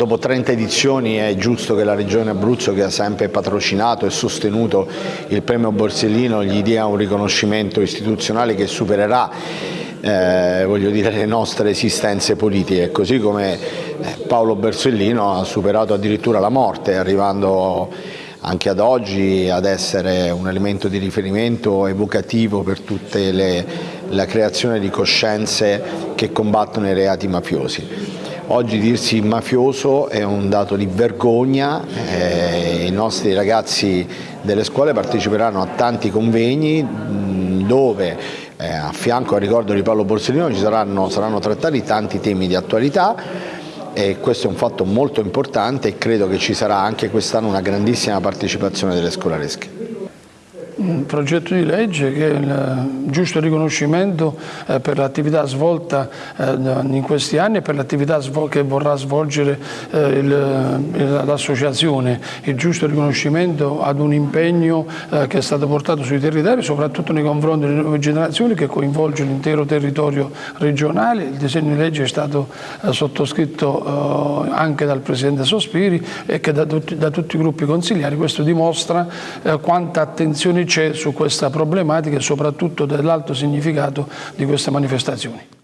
Dopo 30 edizioni è giusto che la Regione Abruzzo, che ha sempre patrocinato e sostenuto il premio Borsellino, gli dia un riconoscimento istituzionale che supererà eh, voglio dire, le nostre esistenze politiche, così come eh, Paolo Borsellino ha superato addirittura la morte, arrivando anche ad oggi ad essere un elemento di riferimento evocativo per tutta la creazione di coscienze che combattono i reati mafiosi. Oggi dirsi mafioso è un dato di vergogna, eh, i nostri ragazzi delle scuole parteciperanno a tanti convegni dove eh, a fianco al ricordo di Paolo Borsellino ci saranno, saranno trattati tanti temi di attualità e questo è un fatto molto importante e credo che ci sarà anche quest'anno una grandissima partecipazione delle scolaresche un progetto di legge che è il giusto riconoscimento eh, per l'attività svolta eh, in questi anni e per l'attività che vorrà svolgere eh, l'associazione, il giusto riconoscimento ad un impegno che è stato portato sui territori, soprattutto nei confronti delle nuove generazioni che coinvolge l'intero territorio regionale. Il disegno di legge è stato sottoscritto anche dal Presidente Sospiri e che da tutti, da tutti i gruppi consigliari. Questo dimostra quanta attenzione c'è su questa problematica e soprattutto dell'alto significato di queste manifestazioni.